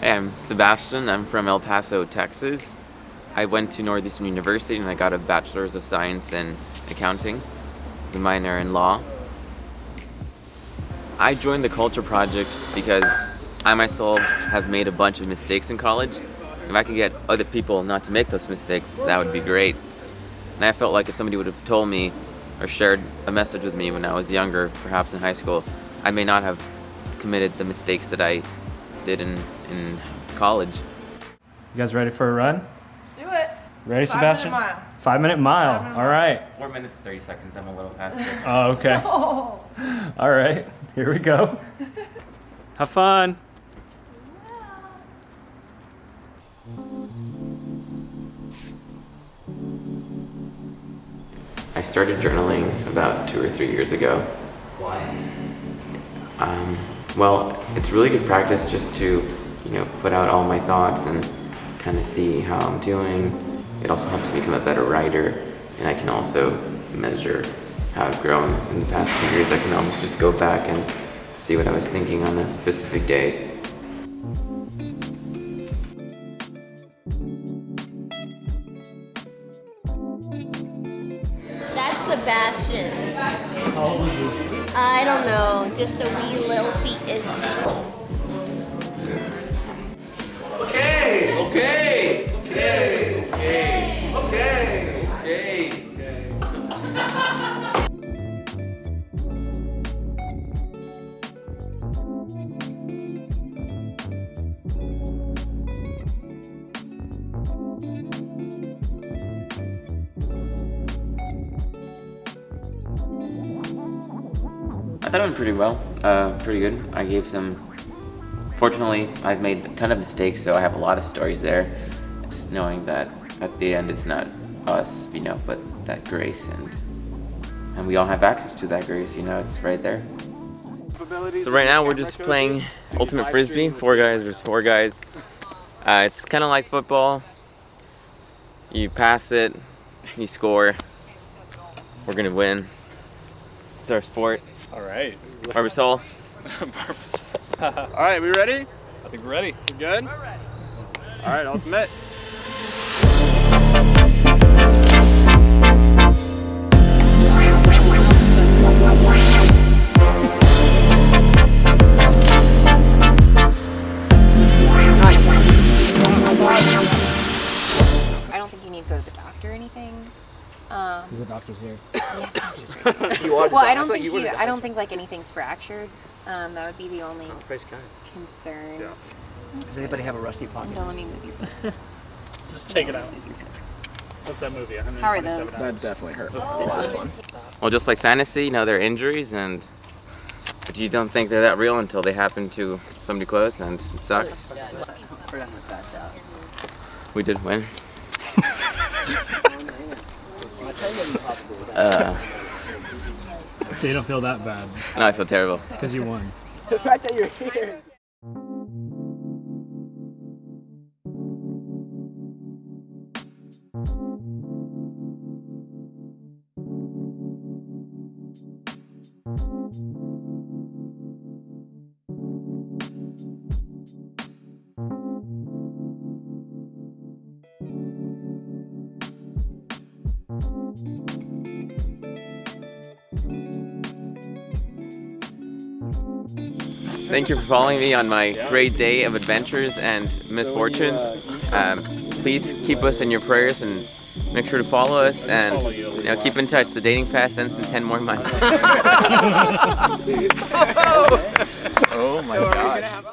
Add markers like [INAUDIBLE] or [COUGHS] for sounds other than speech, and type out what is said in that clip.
Hey, I'm Sebastian. I'm from El Paso, Texas. I went to Northeastern University and I got a Bachelor's of Science in Accounting, the minor in Law. I joined the Culture Project because I myself have made a bunch of mistakes in college. If I could get other people not to make those mistakes, that would be great. And I felt like if somebody would have told me or shared a message with me when I was younger, perhaps in high school, I may not have committed the mistakes that I did in, in college. You guys ready for a run? Let's do it. Ready, Five Sebastian? minute mile. Five minute mile. Five minute All mile. right. Four minutes, 30 seconds, I'm a little [LAUGHS] faster. Oh, okay. Oh. All right. Here we go. [LAUGHS] Have fun. I started journaling about two or three years ago. Why? Um, well, it's really good practice just to, you know, put out all my thoughts and kind of see how I'm doing. It also helps me become a better writer, and I can also measure how I've grown in the past few years. I can almost just go back and see what I was thinking on a specific day. That's Sebastian. How old is he? I don't know, just a wee little feet fetus. I thought it went pretty well, uh, pretty good. I gave some, fortunately, I've made a ton of mistakes, so I have a lot of stories there. Just knowing that at the end it's not us, you know, but that grace and and we all have access to that grace, you know, it's right there. So right now we're just playing Ultimate Frisbee, four guys versus four guys. Uh, it's kind of like football. You pass it, you score. We're gonna win. It's our sport. All right. Barbasol. [LAUGHS] Barbs. [LAUGHS] All right, we ready? I think we're ready. We good? All right, ultimate. Because here. [COUGHS] Well, I don't think you. I don't think like anything's fractured. Um, that would be the only Praise God. concern. Does anybody have a rusty pocket? Don't let me move your. [LAUGHS] Just take it out. What's that movie? How are those? That definitely hurt. Well, just like fantasy, you know, they're injuries and you don't think they're that real until they happen to somebody close and it sucks. We did win. [LAUGHS] uh, So you don't feel that bad no, I feel terrible. because you won. The fact that you're here is Thank you for following me on my great day of adventures and misfortunes. Um, please keep us in your prayers and make sure to follow us and you know, keep in touch. The dating fast ends in 10 more months. [LAUGHS] [LAUGHS] Oh my God.